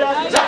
Hallelujah.